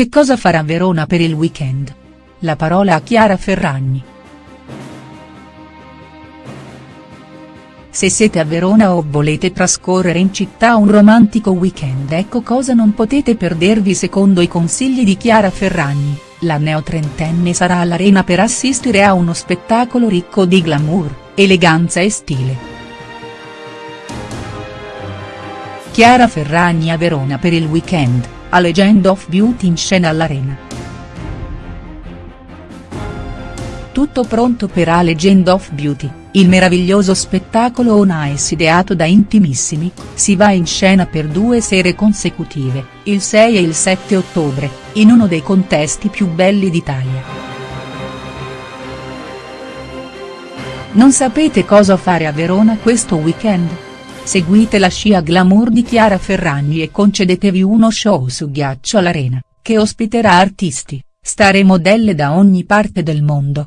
Che cosa farà Verona per il weekend? La parola a Chiara Ferragni. Se siete a Verona o volete trascorrere in città un romantico weekend ecco cosa non potete perdervi secondo i consigli di Chiara Ferragni, la neotrentenne sarà all'Arena per assistere a uno spettacolo ricco di glamour, eleganza e stile. Chiara Ferragni a Verona per il weekend, a Legend of Beauty in scena all'Arena. Tutto pronto per A Legend of Beauty, il meraviglioso spettacolo on ice ideato da Intimissimi, si va in scena per due sere consecutive, il 6 e il 7 ottobre, in uno dei contesti più belli d'Italia. Non sapete cosa fare a Verona questo weekend? Seguite la scia glamour di Chiara Ferragni e concedetevi uno show su ghiaccio all'Arena, che ospiterà artisti, star e modelle da ogni parte del mondo.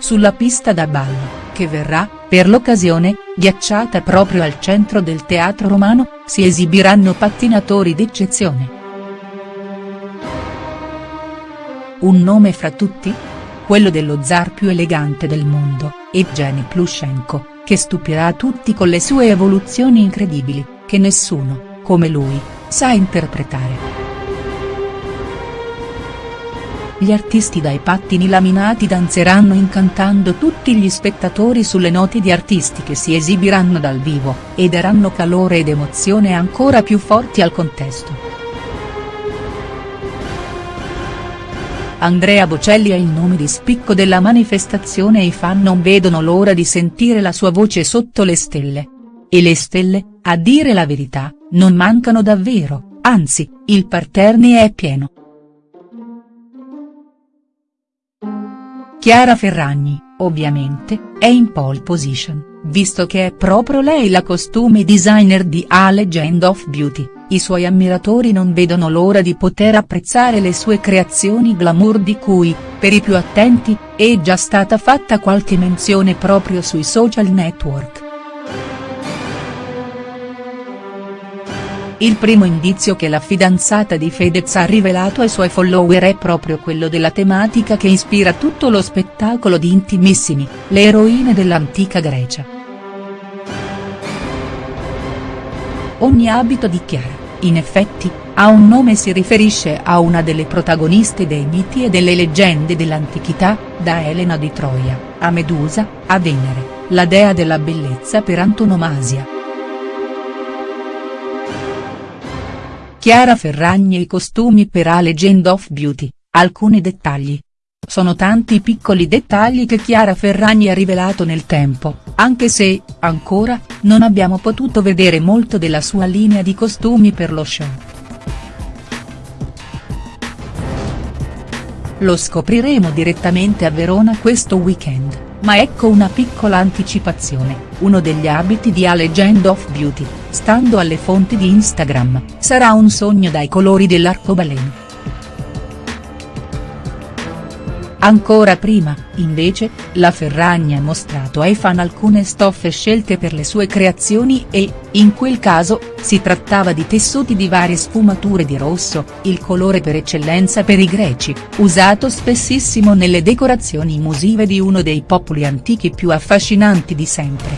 sulla pista da ballo, che verrà, per l'occasione, ghiacciata proprio al centro del Teatro Romano, si esibiranno pattinatori d'eccezione. Un nome fra tutti? Quello dello zar più elegante del mondo, Evgeny Plushenko, che stupirà tutti con le sue evoluzioni incredibili, che nessuno, come lui, sa interpretare. Gli artisti dai pattini laminati danzeranno incantando tutti gli spettatori sulle note di artisti che si esibiranno dal vivo, e daranno calore ed emozione ancora più forti al contesto. Andrea Bocelli è il nome di spicco della manifestazione e i fan non vedono l'ora di sentire la sua voce sotto le stelle. E le stelle, a dire la verità, non mancano davvero, anzi, il parterre è pieno. Chiara Ferragni, ovviamente, è in pole position, visto che è proprio lei la costume designer di A Legend of Beauty, i suoi ammiratori non vedono l'ora di poter apprezzare le sue creazioni glamour di cui, per i più attenti, è già stata fatta qualche menzione proprio sui social network. Il primo indizio che la fidanzata di Fedez ha rivelato ai suoi follower è proprio quello della tematica che ispira tutto lo spettacolo di Intimissimi, le eroine dell'antica Grecia. Ogni abito di Chiara, in effetti, ha un nome e si riferisce a una delle protagoniste dei miti e delle leggende dell'antichità, da Elena di Troia, a Medusa, a Venere, la dea della bellezza per antonomasia. Chiara Ferragni e i costumi per A Legend of Beauty, alcuni dettagli. Sono tanti i piccoli dettagli che Chiara Ferragni ha rivelato nel tempo, anche se, ancora, non abbiamo potuto vedere molto della sua linea di costumi per lo show. Lo scopriremo direttamente a Verona questo weekend. Ma ecco una piccola anticipazione, uno degli abiti di A Legend of Beauty, stando alle fonti di Instagram, sarà un sogno dai colori dell'arcobaleno. Ancora prima, invece, la Ferragni ha mostrato ai fan alcune stoffe scelte per le sue creazioni e, in quel caso, si trattava di tessuti di varie sfumature di rosso, il colore per eccellenza per i greci, usato spessissimo nelle decorazioni musive di uno dei popoli antichi più affascinanti di sempre.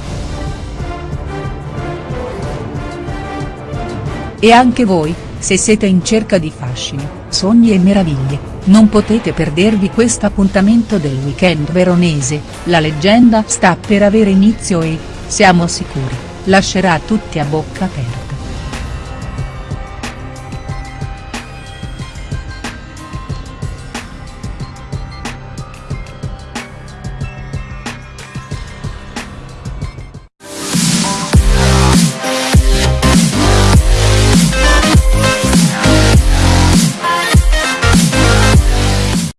E anche voi, se siete in cerca di fascino, sogni e meraviglie, non potete perdervi questo appuntamento del weekend veronese, la leggenda sta per avere inizio e, siamo sicuri, lascerà tutti a bocca aperta.